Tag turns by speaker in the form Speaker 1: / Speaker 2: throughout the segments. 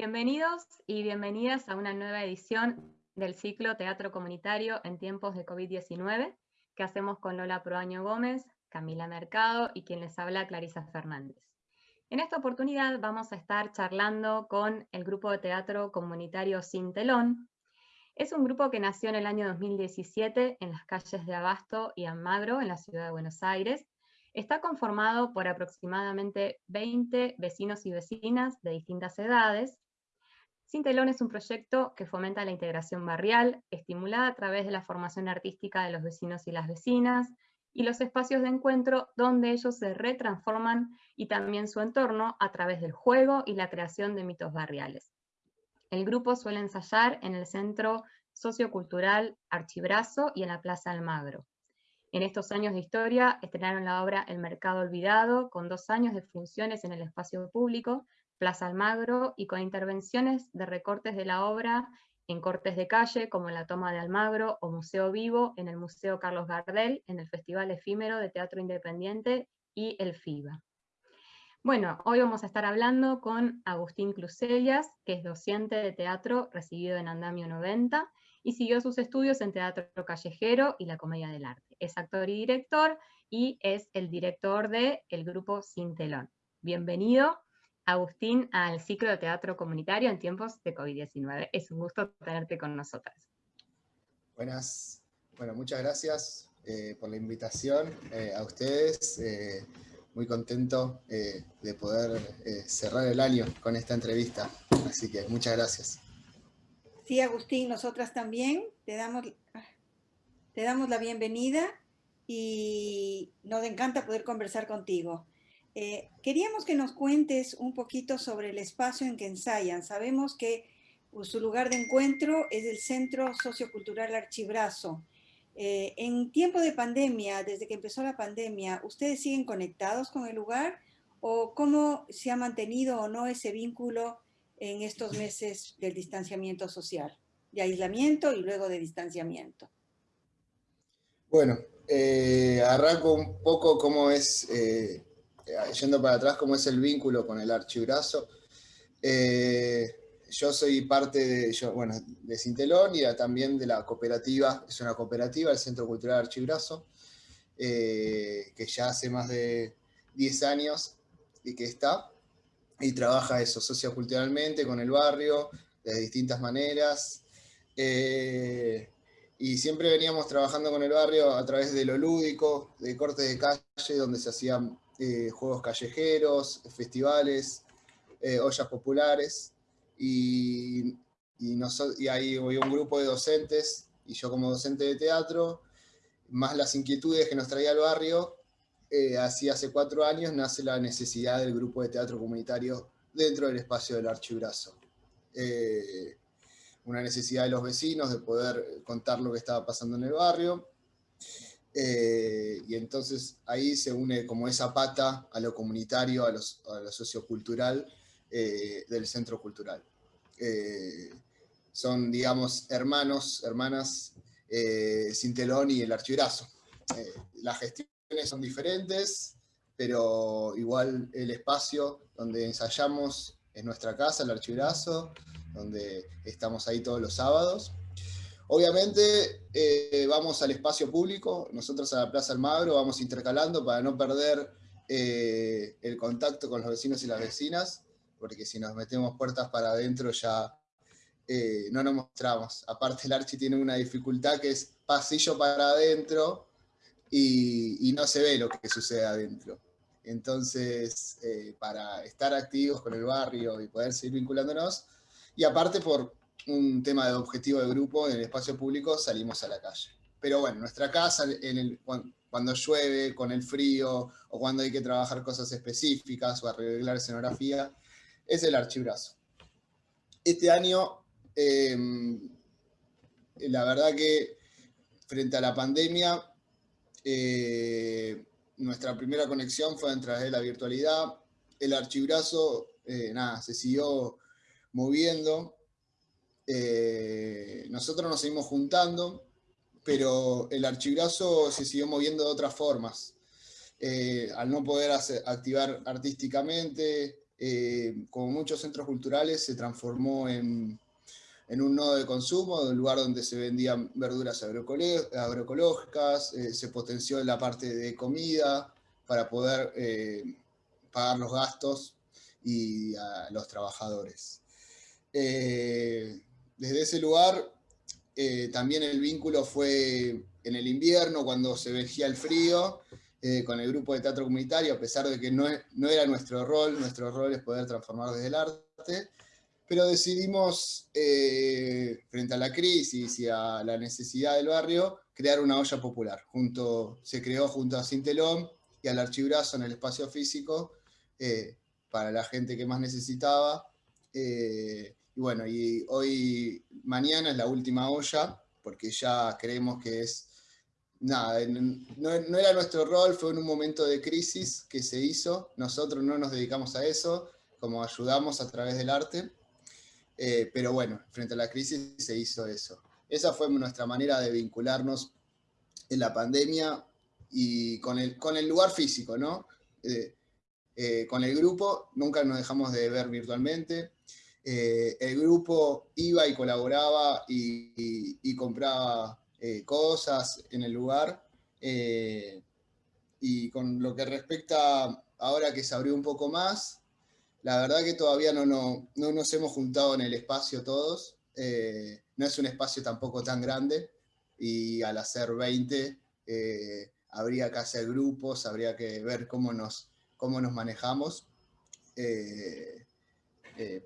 Speaker 1: Bienvenidos y bienvenidas a una nueva edición del ciclo Teatro Comunitario en tiempos de COVID-19 que hacemos con Lola Proaño Gómez, Camila Mercado y quien les habla Clarisa Fernández. En esta oportunidad vamos a estar charlando con el grupo de teatro comunitario Sin Telón. Es un grupo que nació en el año 2017 en las calles de Abasto y Almagro, en la ciudad de Buenos Aires. Está conformado por aproximadamente 20 vecinos y vecinas de distintas edades, sin Telón es un proyecto que fomenta la integración barrial, estimulada a través de la formación artística de los vecinos y las vecinas, y los espacios de encuentro donde ellos se retransforman y también su entorno a través del juego y la creación de mitos barriales. El grupo suele ensayar en el Centro Sociocultural Archibrazo y en la Plaza Almagro. En estos años de historia estrenaron la obra El Mercado Olvidado, con dos años de funciones en el espacio público, Plaza Almagro y con intervenciones de recortes de la obra en cortes de calle, como la Toma de Almagro o Museo Vivo, en el Museo Carlos Gardel, en el Festival Efímero de Teatro Independiente y el FIBA. Bueno, hoy vamos a estar hablando con Agustín Clusellas, que es docente de teatro recibido en Andamio 90 y siguió sus estudios en teatro callejero y la comedia del arte. Es actor y director y es el director del el grupo Sin Telón. Bienvenido Agustín, al ciclo de teatro comunitario en tiempos de COVID-19. Es un gusto tenerte con nosotras.
Speaker 2: Buenas, bueno, muchas gracias eh, por la invitación eh, a ustedes. Eh, muy contento de poder cerrar el año con esta entrevista. Así que muchas gracias.
Speaker 3: Sí, Agustín, nosotras también te damos, te damos la bienvenida y nos encanta poder conversar contigo. Eh, queríamos que nos cuentes un poquito sobre el espacio en que ensayan. Sabemos que pues, su lugar de encuentro es el Centro Sociocultural Archibrazo. Eh, en tiempo de pandemia, desde que empezó la pandemia, ¿ustedes siguen conectados con el lugar? ¿O cómo se ha mantenido o no ese vínculo en estos meses del distanciamiento social? De aislamiento y luego de distanciamiento.
Speaker 2: Bueno, eh, arranco un poco cómo es eh, yendo para atrás, cómo es el vínculo con el archibrazo. Eh, yo soy parte de, bueno, de Cintelón y también de la cooperativa, es una cooperativa, el Centro Cultural Archibrazo, eh, que ya hace más de 10 años y que está, y trabaja eso socioculturalmente con el barrio, de distintas maneras, y siempre veníamos trabajando con el barrio a través de lo lúdico, de cortes de calle, donde se hacían eh, juegos callejeros, festivales, eh, ollas populares, y, y, y ahí había un grupo de docentes, y yo como docente de teatro, más las inquietudes que nos traía el barrio, eh, así hace cuatro años nace la necesidad del grupo de teatro comunitario dentro del espacio del Archibrazo. una necesidad de los vecinos de poder contar lo que estaba pasando en el barrio, eh, y entonces ahí se une como esa pata a lo comunitario, a, lo sociocultural eh, del centro cultural. Eh, son, digamos, hermanos, hermanas, Cintelón y el Archibrazo. las gestiones son diferentes, pero igual el espacio donde ensayamos es nuestra casa, el Archibrazo, donde estamos ahí todos los sábados. Obviamente eh, vamos al espacio público, nosotros a la Plaza Almagro vamos intercalando para no perder eh, el contacto con los vecinos y las vecinas, porque si nos metemos puertas para adentro ya eh, no nos mostramos. Aparte el Archi tiene una dificultad que es pasillo para adentro y, no se ve lo que sucede adentro. Entonces, para estar activos con el barrio y poder seguir vinculándonos, y aparte por un tema de objetivo de grupo, en el espacio público salimos a la calle. Pero bueno, nuestra casa, cuando llueve, con el frío, o cuando hay que trabajar cosas específicas o arreglar escenografía, es el archibrazo. Este año, em, la verdad que frente a la pandemia, eh, nuestra primera conexión fue a través de la virtualidad. El archibrazo, eh, nada, se siguió moviendo. Eh, nosotros nos seguimos juntando, pero el archibrazo se siguió moviendo de otras formas. Eh, al no poder activar artísticamente, como muchos centros culturales, se transformó en, en un nodo de consumo, un lugar donde se vendían verduras agroecológicas, se potenció la parte de comida para poder pagar los gastos y a los trabajadores. Desde ese lugar eh, también el vínculo fue en el invierno, cuando se veía el frío, eh, con el grupo de teatro comunitario, a pesar de que no, no, era nuestro rol, nuestro rol es poder transformar desde el arte, pero decidimos, eh, frente a la crisis y a la necesidad del barrio, crear una olla popular. Junto, se creó junto a Cintelón y al Archibrazo en el espacio físico, para la gente que más necesitaba, y bueno, y hoy, mañana es la última olla, porque ya creemos que es, nada, no, era nuestro rol, fue en un momento de crisis que se hizo, nosotros no nos dedicamos a eso, como ayudamos a través del arte, eh, pero bueno, frente a la crisis se hizo eso. Esa fue nuestra manera de vincularnos en la pandemia y con el, con el lugar físico, ¿no? Eh, eh, con el grupo, nunca nos dejamos de ver virtualmente, eh, el grupo iba y colaboraba y, compraba eh, cosas en el lugar. Eh, y con lo que respecta ahora que se abrió un poco más, la verdad que todavía no, no, nos hemos juntado en el espacio todos. no es un espacio tampoco tan grande y al hacer 20 habría que hacer grupos, habría que ver cómo nos, cómo nos manejamos.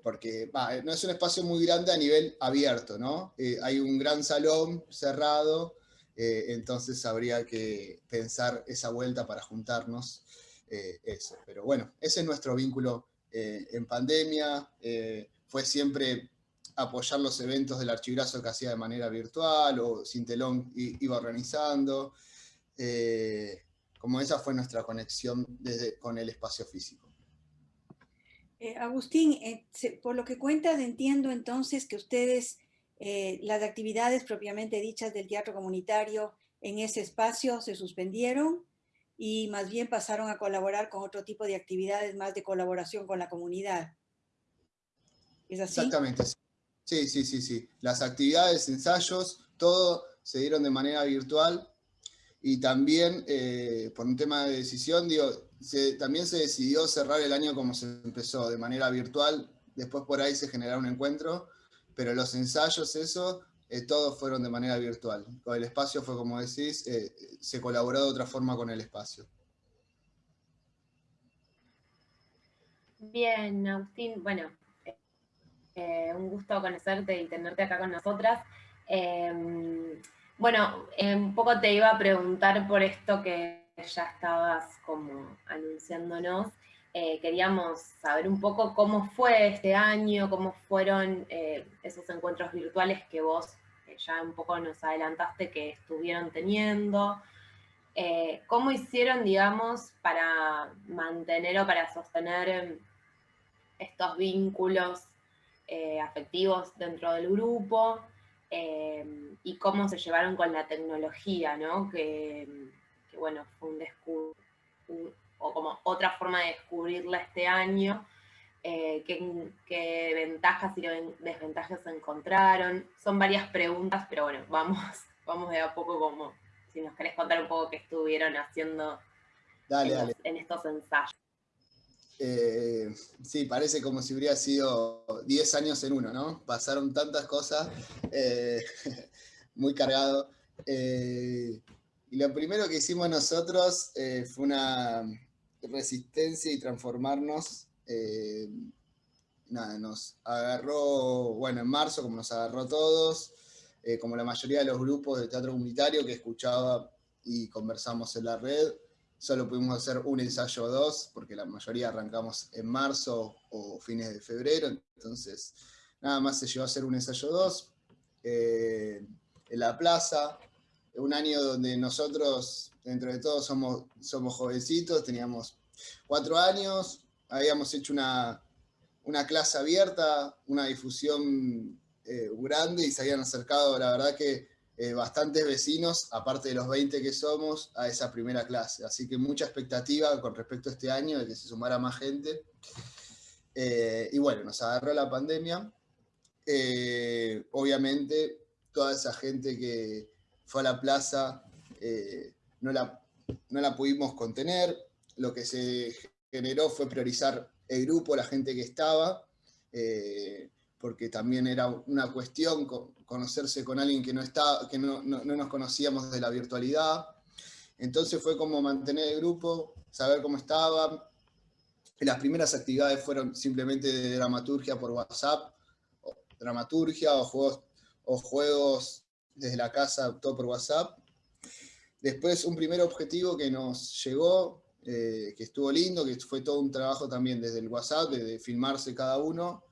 Speaker 2: Porque no es un espacio muy grande a nivel abierto, ¿no? Eh, hay un gran salón cerrado, eh, entonces habría que pensar esa vuelta para juntarnos, eso. Pero bueno, ese es nuestro vínculo en pandemia, fue siempre apoyar los eventos del archibrazo que hacía de manera virtual, o Cintelón iba organizando, como esa fue nuestra conexión desde, con el espacio físico.
Speaker 3: Eh, Agustín, eh, por lo que cuentas entiendo entonces que ustedes, eh, las actividades propiamente dichas del teatro comunitario en ese espacio se suspendieron y más bien pasaron a colaborar con otro tipo de actividades más de colaboración con la comunidad.
Speaker 2: ¿Es así? Exactamente. Sí, sí, sí, sí. Las actividades, ensayos, todo se dieron de manera virtual y también por un tema de decisión, digo, también se decidió cerrar el año como se empezó, de manera virtual, después por ahí se generaron un encuentro, pero los ensayos, eso, eh, todos fueron de manera virtual. El espacio fue como decís, eh, se colaboró de otra forma con el espacio.
Speaker 4: Bien, Agustín, bueno, eh, un gusto conocerte y tenerte acá con nosotras. Em, bueno, un poco te iba a preguntar por esto que ya estabas como anunciándonos, eh, queríamos saber un poco cómo fue este año, cómo fueron eh, esos encuentros virtuales que vos eh, ya un poco nos adelantaste que estuvieron teniendo, cómo hicieron, digamos, para mantener o para sostener estos vínculos afectivos dentro del grupo, y cómo se llevaron con la tecnología, ¿no? Que, que bueno, fue un, o como otra forma de descubrirla este año, eh, ¿qué, ventajas y desventajas se encontraron. Son varias preguntas, pero bueno, vamos, vamos de a poco como, si nos querés contar un poco qué estuvieron haciendo en, estos ensayos.
Speaker 2: Eh, sí, parece como si hubiera sido 10 años en uno, ¿no? Pasaron tantas cosas, eh, muy cargado. Y lo primero que hicimos nosotros eh, fue una resistencia y transformarnos. Eh, nada, nos agarró, bueno, en marzo, como nos agarró todos, eh, como la mayoría de los grupos de teatro comunitario que escuchaba y conversamos en la red, solo pudimos hacer un ensayo o dos, porque la mayoría arrancamos en marzo o fines de febrero, entonces nada más se llevó a hacer un ensayo o dos en la plaza, un año donde nosotros, dentro de todos, somos, somos jovencitos, teníamos cuatro años, habíamos hecho una, clase abierta, una difusión eh, grande y se habían acercado, la verdad que eh, bastantes vecinos, aparte de los 20 que somos, a esa primera clase. Así que mucha expectativa con respecto a este año de que se sumara más gente. Eh, y bueno, nos agarró la pandemia. Obviamente, toda esa gente que fue a la plaza no, la, no la pudimos contener. Lo que se generó fue priorizar el grupo, la gente que estaba, porque también era una cuestión conocerse con alguien que no, que no, no, nos conocíamos de la virtualidad. Entonces fue como mantener el grupo, saber cómo estaba. Las primeras actividades fueron simplemente de dramaturgia por WhatsApp, dramaturgia o juegos, o juegos desde la casa, todo por WhatsApp. Después un primer objetivo que nos llegó, eh, que estuvo lindo, que fue todo un trabajo también desde el WhatsApp, de filmarse cada uno,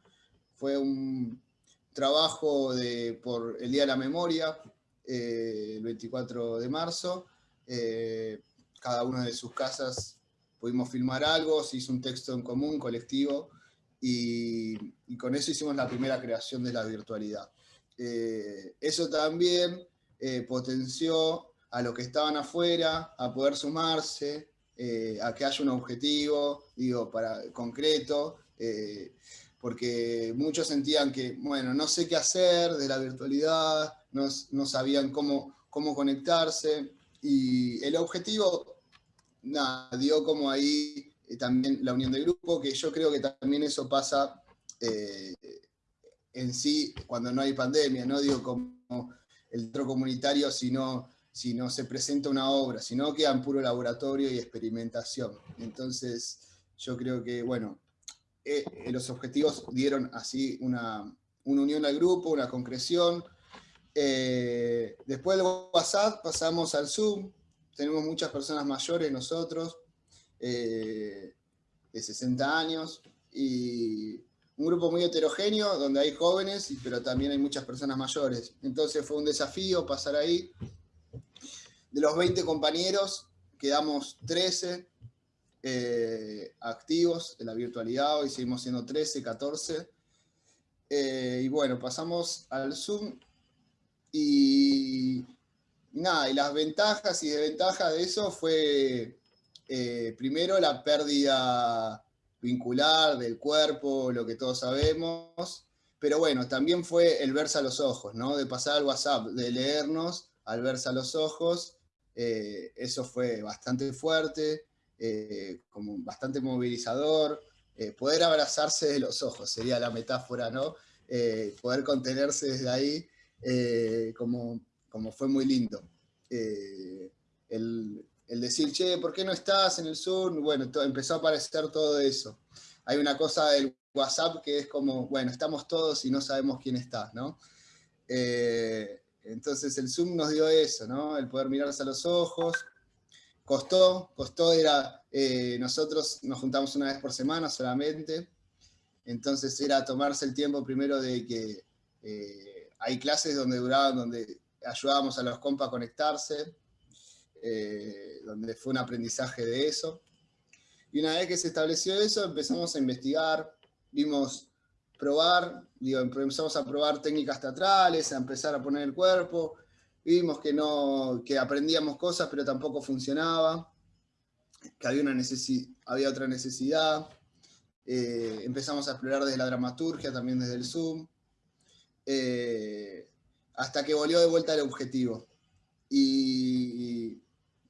Speaker 2: fue un trabajo de, por el Día de la Memoria, eh, el 24 de marzo. Eh, cada una de sus casas pudimos filmar algo, se hizo un texto en común, colectivo, y, con eso hicimos la primera creación de la virtualidad. Eh, eso también potenció a los que estaban afuera a poder sumarse, a que haya un objetivo, digo, para, concreto, porque muchos sentían que, bueno, no sé qué hacer de la virtualidad, no, sabían cómo, cómo conectarse, y el objetivo, dio como ahí eh, también la unión del grupo, que yo creo que también eso pasa eh, en sí cuando no hay pandemia, no digo como el otro comunitario, sino si no se presenta una obra, sino queda en puro laboratorio y experimentación. Entonces, yo creo que, bueno, eh, eh, los objetivos dieron así una, unión al grupo, una concreción. Eh, después del WhatsApp pasamos al Zoom, tenemos muchas personas mayores nosotros, de 60 años, y un grupo muy heterogéneo, donde hay jóvenes, pero también hay muchas personas mayores. Entonces fue un desafío pasar ahí. De los 20 compañeros, quedamos 13, eh, activos de la virtualidad, hoy seguimos siendo 13, 14. Eh, y bueno, pasamos al Zoom y, nada, y las ventajas y desventajas de eso fue eh, primero la pérdida vincular del cuerpo, lo que todos sabemos, pero bueno, también fue el verse a los ojos, ¿no? De pasar al WhatsApp, de leernos al verse a los ojos, eso fue bastante fuerte, eh, como bastante movilizador, eh, poder abrazarse de los ojos, sería la metáfora, ¿no? Eh, poder contenerse desde ahí, como, como fue muy lindo. El, decir, che, ¿por qué no estás en el Zoom? Bueno, empezó a aparecer todo eso. Hay una cosa del WhatsApp que es como, bueno, estamos todos y no sabemos quién está, ¿no? entonces el Zoom nos dio eso, ¿no? El poder mirarse a los ojos, Costó, costó, era, eh, nosotros nos juntamos una vez por semana solamente, entonces era tomarse el tiempo primero de que eh, hay clases donde duraban, donde ayudábamos a los compas a conectarse, eh, donde fue un aprendizaje de eso. Y una vez que se estableció eso, empezamos a investigar, vimos probar, empezamos a probar técnicas teatrales, a empezar a poner el cuerpo, vimos que, no, que aprendíamos cosas, pero tampoco funcionaba, que había, una había otra necesidad. Eh, empezamos a explorar desde la dramaturgia, también desde el Zoom, eh, hasta que volvió de vuelta el objetivo. Y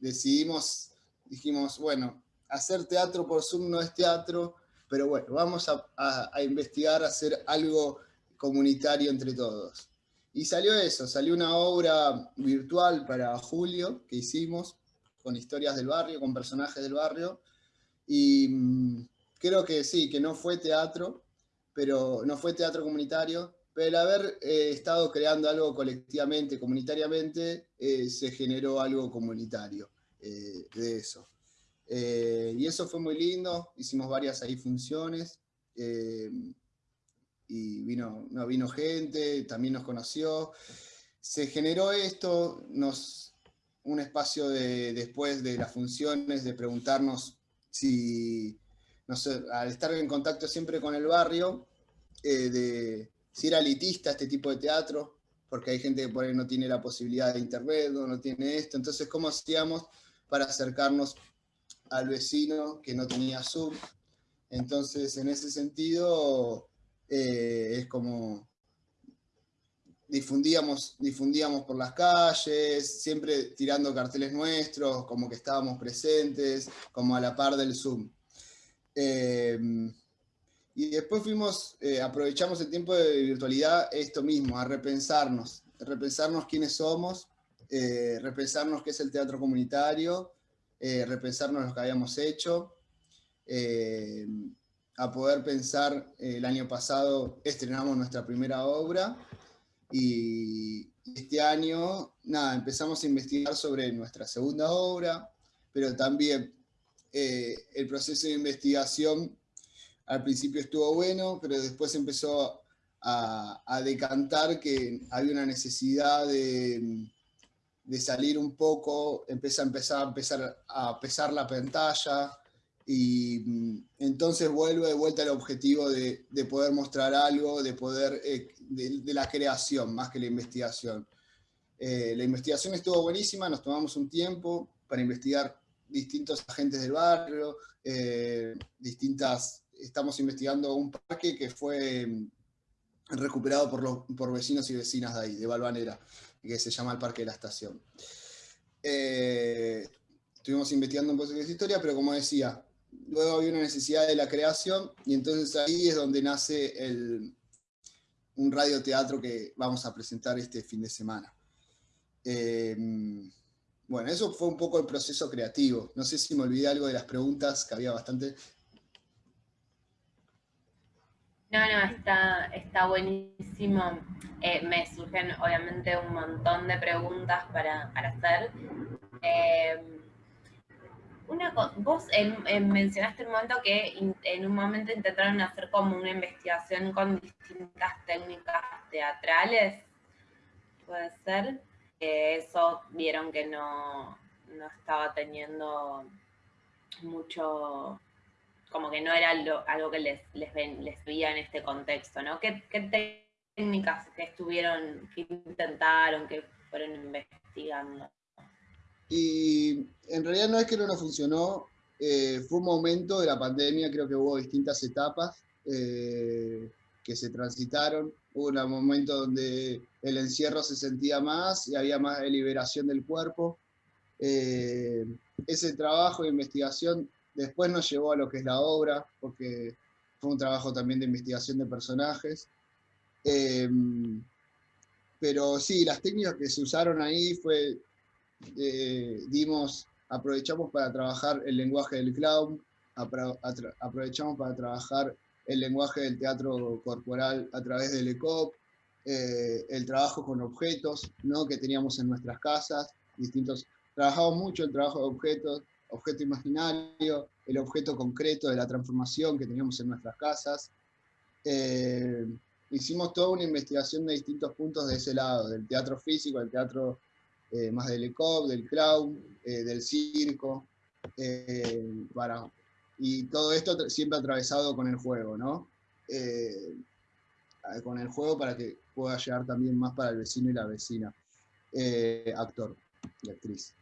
Speaker 2: decidimos, dijimos, bueno, hacer teatro por Zoom no es teatro, pero bueno, vamos a, a investigar, hacer algo comunitario entre todos. Y salió eso, salió una obra virtual para julio que hicimos, con historias del barrio, con personajes del barrio, y mm, creo que sí, que no fue teatro, pero no fue teatro comunitario, pero el haber eh, estado creando algo colectivamente, comunitariamente, eh, se generó algo comunitario eh, de eso. y eso fue muy lindo, hicimos varias ahí funciones, y vino, no, vino gente, también nos conoció. Se generó esto, nos, un espacio de, después de las funciones, de preguntarnos si, no sé, al estar en contacto siempre con el barrio, de si era elitista este tipo de teatro, porque hay gente que por ahí no tiene la posibilidad de internet, no, no tiene esto, entonces cómo hacíamos para acercarnos al vecino que no tenía Zoom, Entonces, en ese sentido, eh, es como difundíamos, difundíamos por las calles, siempre tirando carteles nuestros, como que estábamos presentes, como a la par del Zoom. Em, y después fuimos, eh, aprovechamos el tiempo de virtualidad esto mismo, a repensarnos, repensarnos quiénes somos, eh, repensarnos qué es el teatro comunitario, eh, repensarnos lo que habíamos hecho, a poder pensar, el año pasado estrenamos nuestra primera obra, y este año, nada, empezamos a investigar sobre nuestra segunda obra, pero también eh, el proceso de investigación al principio estuvo bueno, pero después empezó a, decantar que había una necesidad de, salir un poco, empezar, empezar, a empezar a pesar la pantalla, y mm, entonces vuelve de vuelta al objetivo de, poder mostrar algo, de poder, eh, de, la creación más que la investigación. Eh, la investigación estuvo buenísima, nos tomamos un tiempo para investigar distintos agentes del barrio, eh, distintas, estamos investigando un parque que fue mm, recuperado por, los, por vecinos y vecinas de ahí, de Balvanera, que se llama el Parque de la Estación. estuvimos investigando un poco de esa historia, pero como decía, luego había una necesidad de la creación, y entonces ahí es donde nace el, un radioteatro que vamos a presentar este fin de semana. Em, bueno, eso fue un poco el proceso creativo. No sé si me olvidé algo de las preguntas, que había bastante.
Speaker 4: No, no, está, está buenísimo. Eh, me surgen obviamente un montón de preguntas para, para hacer. Eh, una, vos mencionaste un momento que en un momento intentaron hacer como una investigación con distintas técnicas teatrales, puede ser. eso vieron que no, estaba teniendo mucho, como que no era algo que les, les, les veía en este contexto, ¿no? ¿Qué, ¿Qué técnicas que estuvieron, que intentaron, que fueron investigando?
Speaker 2: Y en realidad no es que no nos funcionó, eh, fue un momento de la pandemia, creo que hubo distintas etapas eh, que se transitaron. Hubo un momento donde el encierro se sentía más y había más liberación del cuerpo. Eh, ese trabajo de investigación después nos llevó a lo que es la obra, porque fue un trabajo también de investigación de personajes. pero sí, las técnicas que se usaron ahí fue eh, dimos, aprovechamos para trabajar el lenguaje del clown, aprovechamos para trabajar el lenguaje del teatro corporal a través del ECOP, eh, el trabajo con objetos ¿no? que teníamos en nuestras casas, distintos, trabajamos mucho el trabajo de objetos, objeto imaginario, el objeto concreto de la transformación que teníamos en nuestras casas. Eh, hicimos toda una investigación de distintos puntos de ese lado, del teatro físico, del teatro eh, más del ECOP, del clown, eh, del circo, eh, para, y todo esto siempre atravesado con el juego, ¿no? con el juego para que pueda llegar también más para el vecino y la vecina, actor y actriz.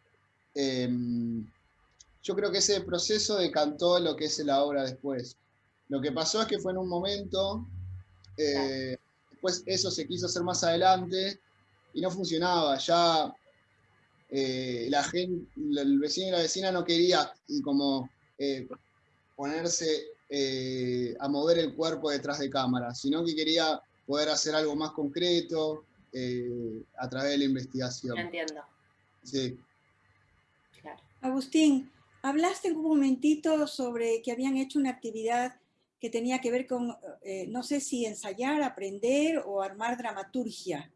Speaker 2: Yo creo que ese proceso decantó lo que es la obra después. Lo que pasó es que fue en un momento, después eso se quiso hacer más adelante y no funcionaba. Ya eh, la gente, el vecino y la vecina no quería como eh, ponerse eh, a mover el cuerpo detrás de cámara, sino que quería poder hacer algo más concreto a través de la investigación.
Speaker 4: Entiendo.
Speaker 2: Sí.
Speaker 3: Agustín, hablaste un momentito sobre que habían hecho una actividad que tenía que ver con, no sé si ensayar, aprender o armar dramaturgia.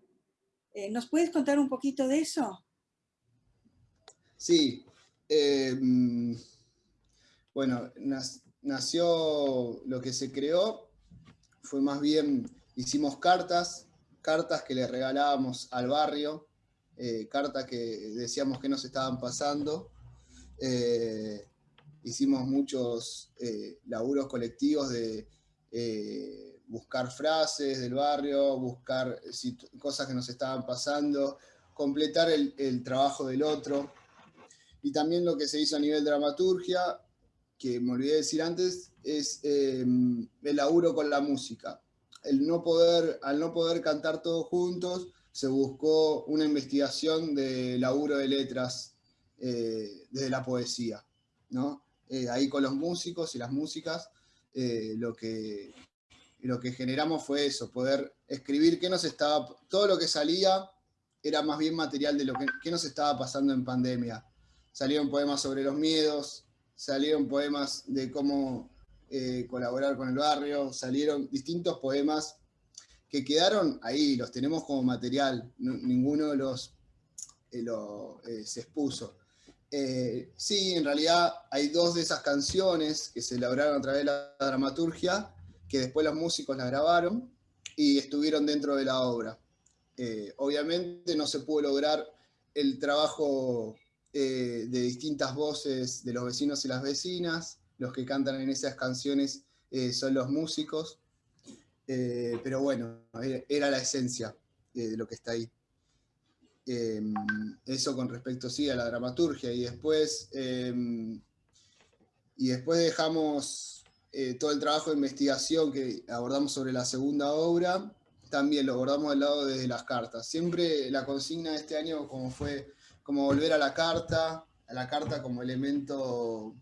Speaker 3: ¿Nos puedes contar un poquito de eso?
Speaker 2: Sí. Eh, bueno, nació lo que se creó, fue más bien, hicimos cartas, cartas que le regalábamos al barrio, eh, cartas que decíamos que nos estaban pasando. Eh, hicimos muchos laburos colectivos de buscar frases del barrio, buscar cosas que nos estaban pasando, completar el trabajo del otro y también lo que se hizo a nivel dramaturgia, que me olvidé de decir antes, es em, el laburo con la música. El no poder, al no poder cantar todos juntos, se buscó una investigación de laburo de letras eh, desde la poesía. ¿no? Eh, ahí con los músicos y las músicas, eh, lo, que, lo que generamos fue eso, poder escribir qué nos estaba, todo lo que salía era más bien material de lo que qué nos estaba pasando en pandemia. Salieron poemas sobre los miedos, salieron poemas de cómo eh, colaborar con el barrio, salieron distintos poemas que quedaron ahí, los tenemos como material, ninguno de los lo, se expuso. Eh, sí, en realidad hay dos de esas canciones que se elaboraron a través de la dramaturgia, que después los músicos las grabaron y estuvieron dentro de la obra. Eh, obviamente no se pudo lograr el trabajo eh, de distintas voces de los vecinos y las vecinas, los que cantan en esas canciones son los músicos, pero bueno, era la esencia de lo que está ahí. Em, eso con respecto sí a la dramaturgia y después, em, y después dejamos eh, todo el trabajo de investigación que abordamos sobre la segunda obra, también lo abordamos del lado desde las cartas. Siempre la consigna de este año como fue como volver a la carta, a la carta como elemento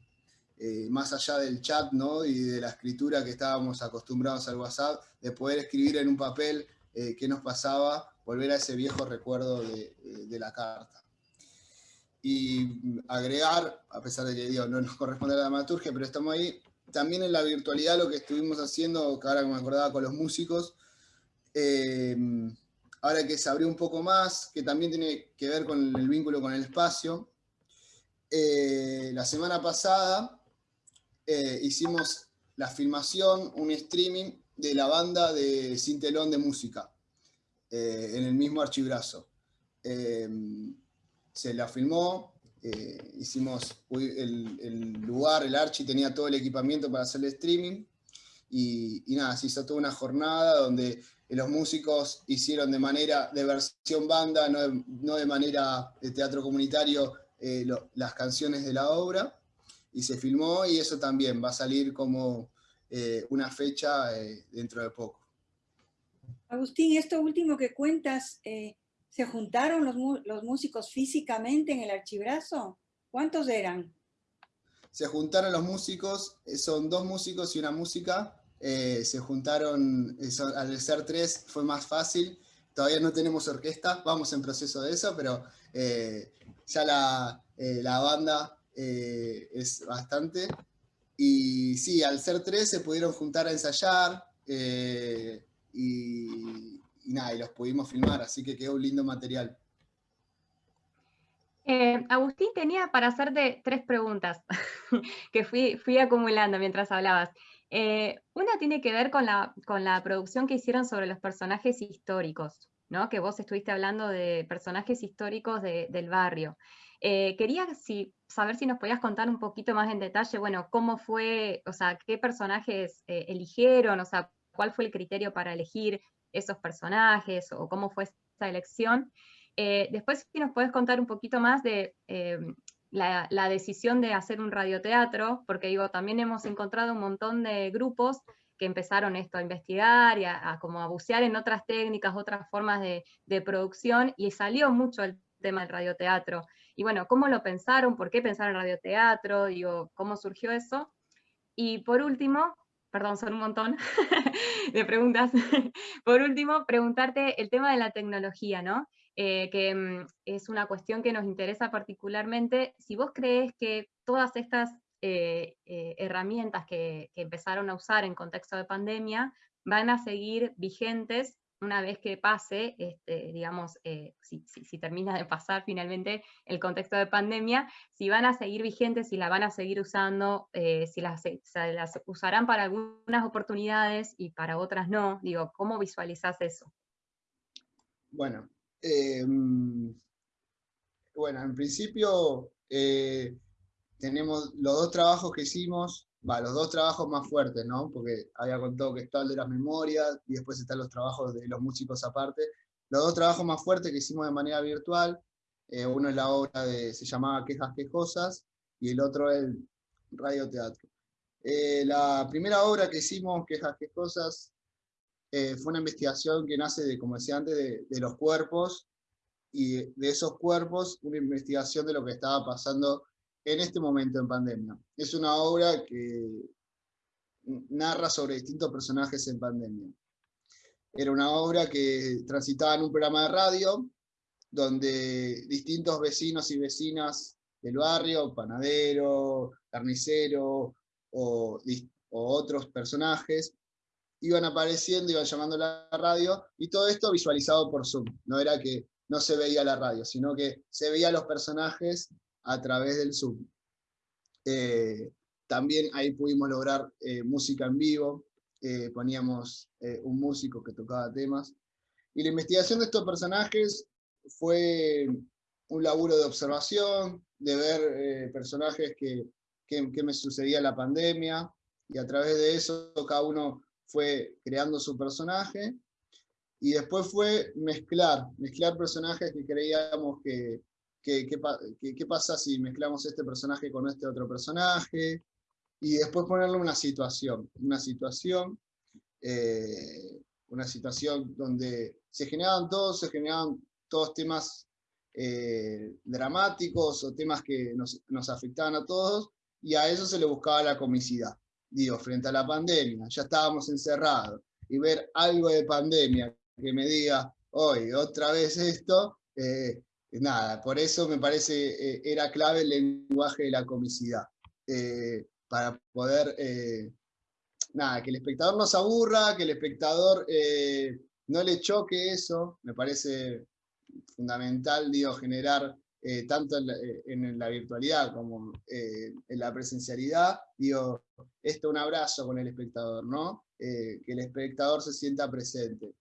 Speaker 2: eh, más allá del chat ¿no? y de la escritura que estábamos acostumbrados al WhatsApp, de poder escribir en un papel eh, qué nos pasaba volver a ese viejo recuerdo de, la carta. Y agregar, a pesar de que digo, no nos corresponde a la dramaturgia, pero estamos ahí, también en la virtualidad lo que estuvimos haciendo, que ahora me acordaba con los músicos, eh, ahora que se abrió un poco más, que también tiene que ver con el vínculo con el espacio, eh, la semana pasada eh, hicimos la filmación, un streaming de la banda de Cintelón de Música. Eh, en el mismo archibrazo. Em, se la filmó, eh, hicimos el, lugar, el archi tenía todo el equipamiento para hacer el streaming, y, nada, se hizo toda una jornada donde los músicos hicieron de manera de versión banda, no de, manera de teatro comunitario, eh, las canciones de la obra, y se filmó, y eso también va a salir como una fecha dentro de poco.
Speaker 3: Agustín, esto último que cuentas, eh, ¿se juntaron los, músicos físicamente en el archibrazo? ¿Cuántos eran?
Speaker 2: Se juntaron los músicos, eh, son dos músicos y una música, eh, se juntaron, al ser tres fue más fácil, todavía no tenemos orquesta, vamos en proceso de eso, pero ya la, la banda es bastante. Y sí, al ser tres se pudieron juntar a ensayar, y, nada, y los pudimos filmar, así que quedó un lindo material.
Speaker 1: Eh, Agustín tenía para hacerte tres preguntas que fui, fui acumulando mientras hablabas. Eh, una tiene que ver con la, con la producción que hicieron sobre los personajes históricos, ¿no? que vos estuviste hablando de personajes históricos del barrio. Eh, quería saber si nos podías contar un poquito más en detalle, bueno, cómo fue, o sea, qué personajes eligieron, o sea, cuál fue el criterio para elegir esos personajes o cómo fue esa elección. Eh, después, si nos puedes contar un poquito más de eh, la, decisión de hacer un radioteatro, porque digo, también hemos encontrado un montón de grupos que empezaron esto a investigar y a, como a bucear en otras técnicas, otras formas de, de, producción, y salió mucho el tema del radioteatro. Y bueno, ¿cómo lo pensaron? ¿Por qué pensaron en radioteatro? Digo, ¿cómo surgió eso? Y por último, perdón, son un montón de preguntas. Por último, preguntarte el tema de la tecnología, ¿no? Eh, que mm, es una cuestión que nos interesa particularmente. Si vos crees que todas estas eh, eh, herramientas que, empezaron a usar en contexto de pandemia van a seguir vigentes una vez que pase, este, digamos, eh, si, termina de pasar finalmente el contexto de pandemia, si van a seguir vigentes, si la van a seguir usando, eh, si las, las, usarán para algunas oportunidades y para otras no. Digo, ¿cómo visualizas eso?
Speaker 2: Bueno, em, bueno, en principio eh, tenemos los dos trabajos que hicimos, va, los dos trabajos más fuertes, ¿no? Porque había contado que está el de las memorias y después están los trabajos de los músicos aparte. Los dos trabajos más fuertes que hicimos de manera virtual, eh, uno es la obra de, se llamaba Quejas Quejosas y el otro el radioteatro. Eh, la primera obra que hicimos, Quejas Quejosas, eh, fue una investigación que nace, de, como decía antes, de, los cuerpos, y de, esos cuerpos, una investigación de lo que estaba pasando en este momento en pandemia. Es una obra que narra sobre distintos personajes en pandemia. Era una obra que transitaba en un programa de radio, donde distintos vecinos y vecinas del barrio, panadero, carnicero o, otros personajes, iban apareciendo, iban llamando a la radio, y todo esto visualizado por Zoom. No era que no se veía la radio, sino que se veía los personajes a través del Zoom. Eh, también ahí pudimos lograr eh, música en vivo, eh, poníamos un músico que tocaba temas. Y la investigación de estos personajes fue un laburo de observación, de ver personajes que, que, me sucedía la pandemia, y a través de eso cada uno fue creando su personaje, y después fue mezclar, mezclar personajes que creíamos que, qué pasa si mezclamos este personaje con este otro personaje, y después ponerle una situación, una situación, eh, una situación donde se generaban todos, se generaban todos temas eh, dramáticos o temas que nos, nos, afectaban a todos, y a eso se le buscaba la comicidad. Digo, frente a la pandemia, ya estábamos encerrados, y ver algo de pandemia que me diga, hoy otra vez esto, eh, nada, por eso me parece, eh, era clave el lenguaje de la comicidad, eh, para poder, nada, que el espectador no se aburra, que el espectador no le choque eso, me parece fundamental, generar tanto en la, virtualidad como en la presencialidad, digo, esto un abrazo con el espectador, ¿no? que el espectador se sienta presente,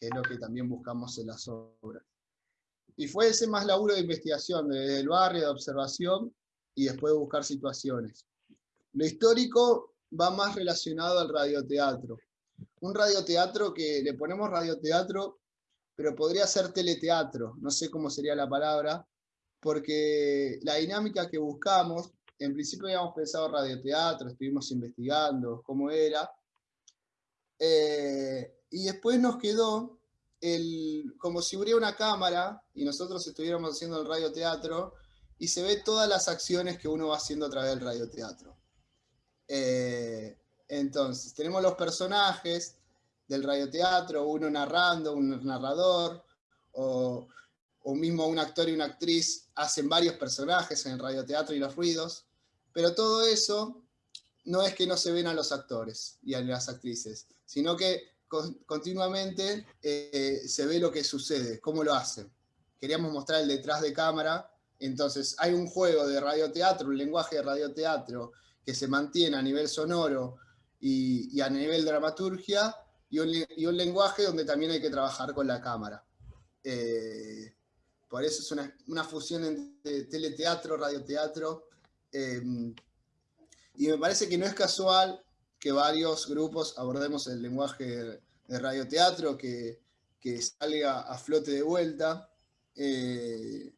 Speaker 2: que es lo que también buscamos en las obras. Y fue ese más laburo de investigación, desde el barrio, de observación, y después de buscar situaciones. Lo histórico va más relacionado al radioteatro. Un radioteatro que le ponemos radioteatro, pero podría ser teleteatro, no sé cómo sería la palabra, porque la dinámica que buscamos, en principio habíamos pensado radioteatro, estuvimos investigando cómo era, eh, y después nos quedó como si hubiera una cámara y nosotros estuviéramos haciendo el radioteatro y se ve todas las acciones que uno va haciendo a través del radioteatro. Eh, entonces, tenemos los personajes del radioteatro, uno narrando, un narrador, o, o mismo un actor y una actriz hacen varios personajes en el radioteatro y los ruidos, pero todo eso no es que no se ven a los actores y a las actrices, sino que continuamente eh, se ve lo que sucede, cómo lo hacen. Queríamos mostrar el detrás de cámara, entonces hay un juego de radioteatro, un lenguaje de radioteatro que se mantiene a nivel sonoro y, a nivel dramaturgia, y un, lenguaje donde también hay que trabajar con la cámara. Eh, por eso es una, fusión entre teleteatro, radioteatro, eh, y me parece que no es casual que varios grupos abordemos el lenguaje de radioteatro, que, que salga a flote de vuelta, eh,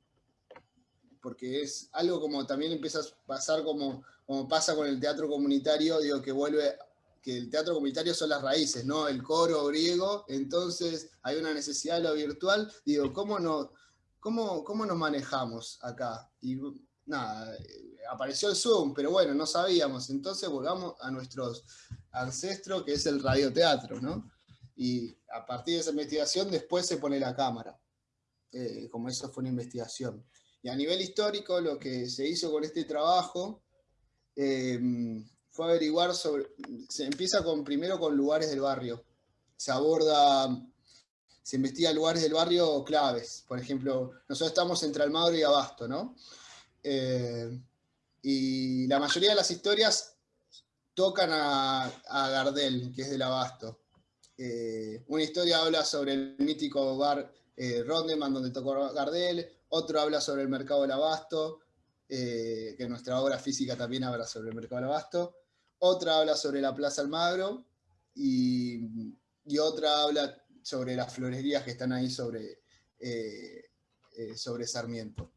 Speaker 2: porque es algo como también empieza a pasar como, como pasa con el teatro comunitario, digo que vuelve, que el teatro comunitario son las raíces, ¿no? El coro griego, entonces hay una necesidad de lo virtual, digo, ¿cómo, no, cómo, cómo nos manejamos acá? Y nada, apareció el Zoom, pero bueno, no sabíamos, entonces volvamos a nuestros ancestros, que es el radioteatro, ¿no? Y a partir de esa investigación después se pone la cámara, eh, como eso fue una investigación. Y a nivel histórico lo que se hizo con este trabajo eh, fue averiguar sobre, se empieza con, primero con lugares del barrio, se aborda, se investiga lugares del barrio claves, por ejemplo, nosotros estamos entre Almagro y Abasto, ¿no? Eh, y la mayoría de las historias tocan a, Gardel, que es del Abasto. Eh, una historia habla sobre el mítico bar eh, Rondeman, donde tocó Gardel, otro habla sobre el mercado del Abasto, eh, que nuestra obra física también habla sobre el mercado del Abasto, otra habla sobre la Plaza Almagro, y, otra habla sobre las florerías que están ahí sobre, sobre Sarmiento.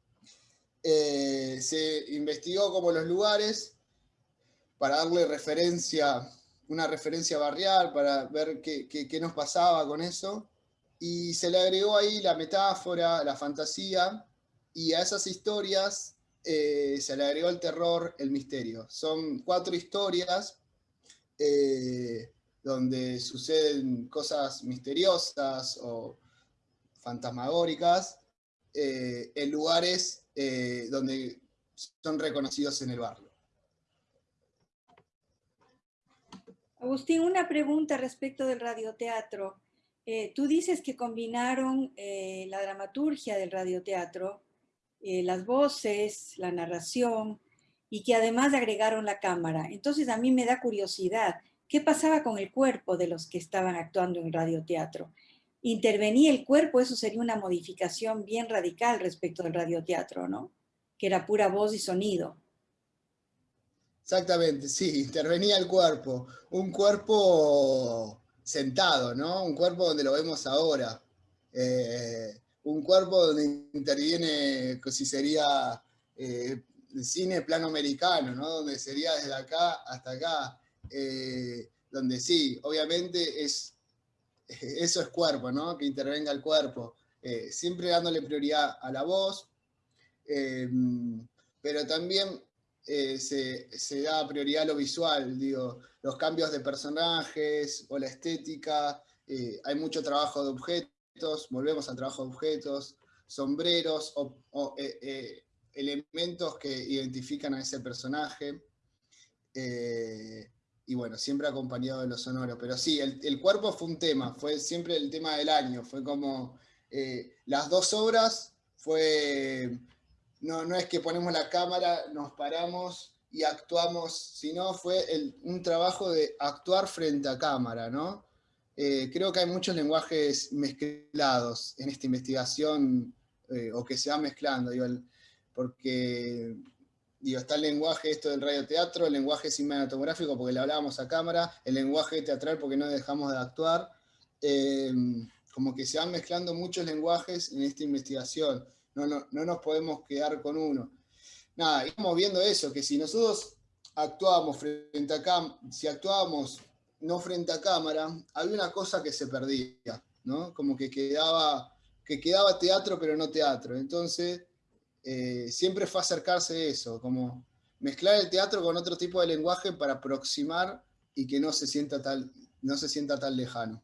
Speaker 2: Eh, se investigó como los lugares, para darle referencia, una referencia barrial, para ver qué, qué, nos pasaba con eso. Y se le agregó ahí la metáfora, la fantasía, y a esas historias eh, se le agregó el terror, el misterio. Son cuatro historias eh, donde suceden cosas misteriosas o fantasmagóricas eh, en lugares donde son reconocidos en el barrio.
Speaker 3: Agustín, una pregunta respecto del radioteatro. Eh, tú dices que combinaron eh, la dramaturgia del radioteatro, eh, las voces, la narración, y que además agregaron la cámara. Entonces a mí me da curiosidad, ¿qué pasaba con el cuerpo de los que estaban actuando en radioteatro? ¿Intervenía el cuerpo? Eso sería una modificación bien radical respecto del radioteatro, ¿no? Que era pura voz y sonido.
Speaker 2: Exactamente, sí, intervenía el cuerpo. Un cuerpo sentado, ¿no? Un cuerpo donde lo vemos ahora. Eh, un cuerpo donde interviene, si sería eh, cine plano americano, ¿no? Donde sería desde acá hasta acá. Eh, donde sí, obviamente es, eso es cuerpo, ¿no? Que intervenga el cuerpo. siempre dándole prioridad a la voz, pero también eh, se, da prioridad a lo visual, digo, los cambios de personajes o la estética, eh, hay mucho trabajo de objetos, volvemos al trabajo de objetos, sombreros o, eh, elementos que identifican a ese personaje, y bueno, siempre acompañado de los sonoros, pero sí, el, cuerpo fue un tema, fue siempre el tema del año, fue como las dos obras fue no, no es que ponemos la cámara, nos paramos y actuamos, sino fue un trabajo de actuar frente a cámara, ¿no? Eh, creo que hay muchos lenguajes mezclados en esta investigación, eh, o que se van mezclando, digo, porque digo, está el lenguaje esto del radioteatro, el lenguaje cinematográfico porque le hablábamos a cámara, el lenguaje teatral porque no dejamos de actuar, eh, como que se van mezclando muchos lenguajes en esta investigación no, nos podemos quedar con uno. Nada, estamos viendo eso, que si nosotros actuábamos frente a cámara, si actuábamos no frente a cámara, había una cosa que se perdía, ¿no? Como que quedaba, que quedaba teatro pero no teatro. Entonces, eh, siempre fue acercarse a eso, como mezclar el teatro con otro tipo de lenguaje para aproximar y que no se sienta, tal, no se sienta tan lejano.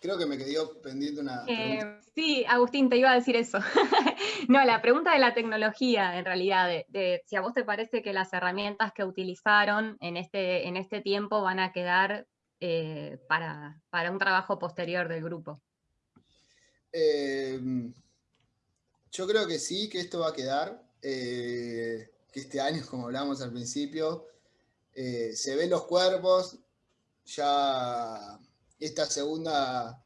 Speaker 2: Creo que me quedó pendiente una
Speaker 1: eh, sí, Agustín, te iba a decir eso. no, la pregunta de la tecnología, en realidad, de, si a vos te parece que las herramientas que utilizaron en este, en este tiempo van a quedar eh, para, un trabajo posterior del grupo.
Speaker 2: Em, yo creo que sí, que esto va a quedar, eh, que este año, como hablábamos al principio, se ven los cuerpos, ya esta segunda